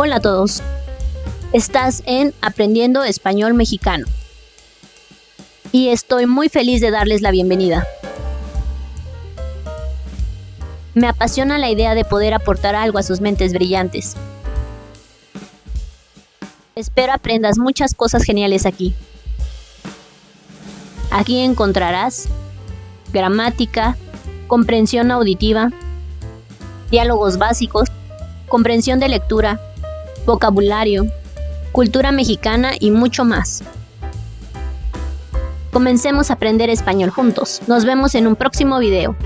Hola a todos. Estás en Aprendiendo Español Mexicano. Y estoy muy feliz de darles la bienvenida. Me apasiona la idea de poder aportar algo a sus mentes brillantes. Espero aprendas muchas cosas geniales aquí. Aquí encontrarás gramática, comprensión auditiva, diálogos básicos, comprensión de lectura, vocabulario, cultura mexicana y mucho más. Comencemos a aprender español juntos. Nos vemos en un próximo video.